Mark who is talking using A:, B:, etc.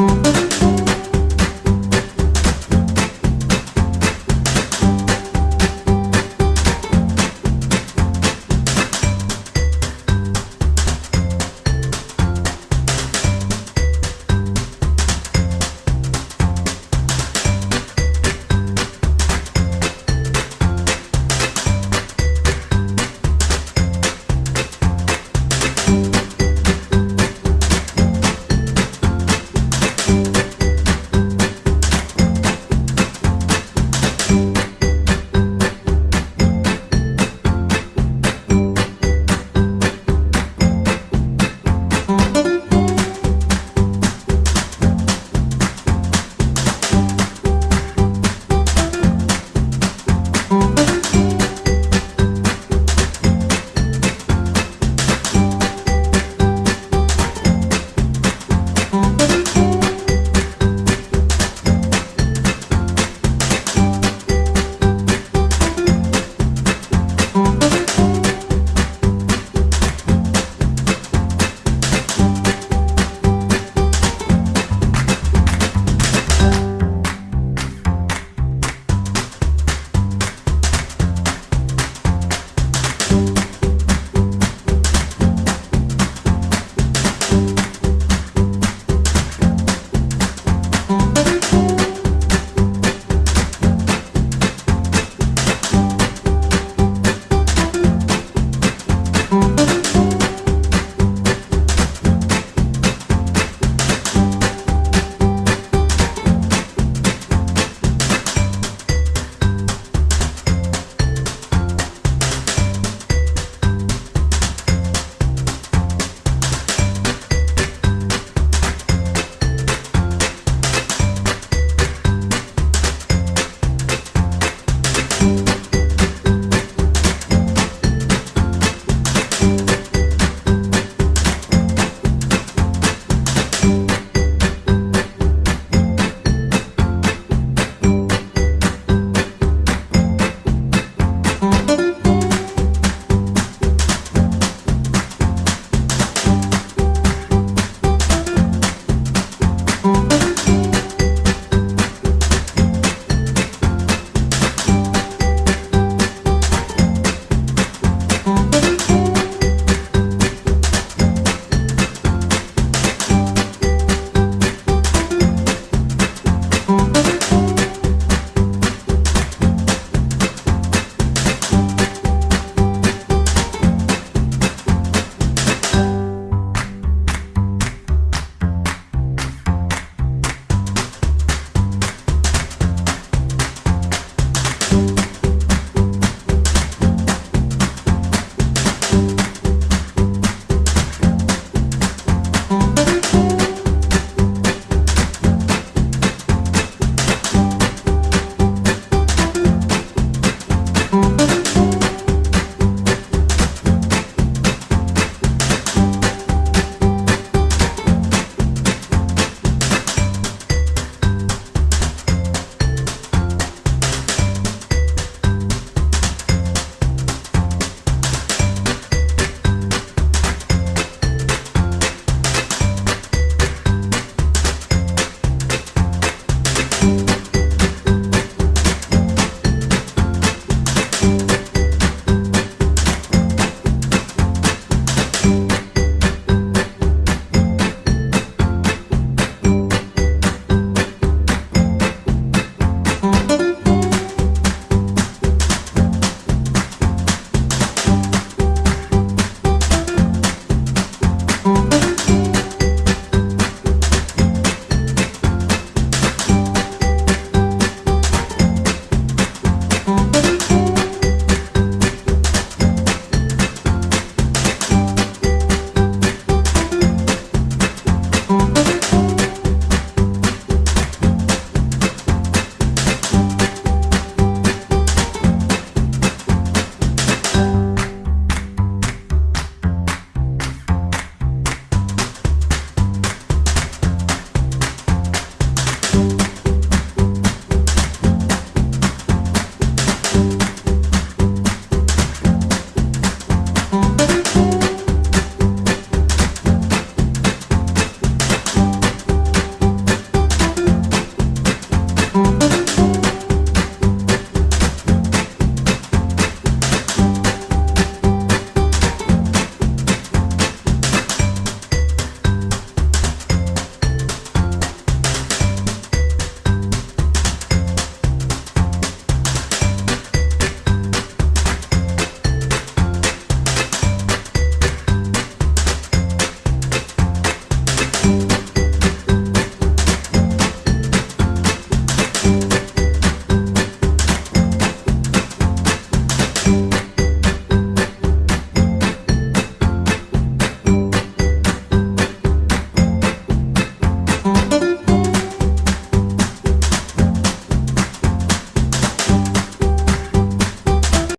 A: Música